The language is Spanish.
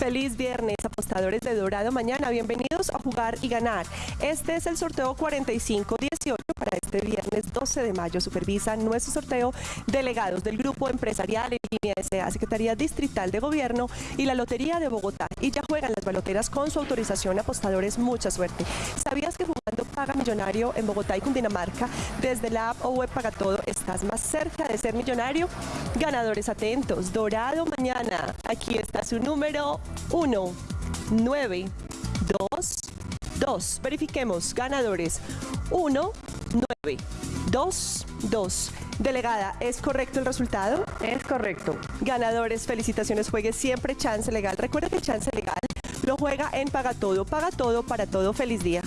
Feliz viernes, apostadores de Dorado Mañana. Bienvenidos a jugar y ganar. Este es el sorteo 4518 para este viernes 12 de mayo. Supervisa nuestro sorteo delegados del Grupo Empresarial en línea S.A. Secretaría Distrital de Gobierno y la Lotería de Bogotá. Y ya juegan las baloteras con su autorización. Apostadores, mucha suerte. ¿Sabías que Paga Millonario en Bogotá y Cundinamarca, desde la app o web Paga Todo, estás más cerca de ser millonario? Ganadores atentos. Dorado Mañana. Aquí está su número 1, 9, 2, 2. Verifiquemos. Ganadores. 1, 9, 2, 2. Delegada, ¿es correcto el resultado? Es correcto. Ganadores, felicitaciones. Juegue siempre Chance Legal. Recuerda que Chance Legal lo juega en Paga Todo. Paga Todo para todo. Feliz día.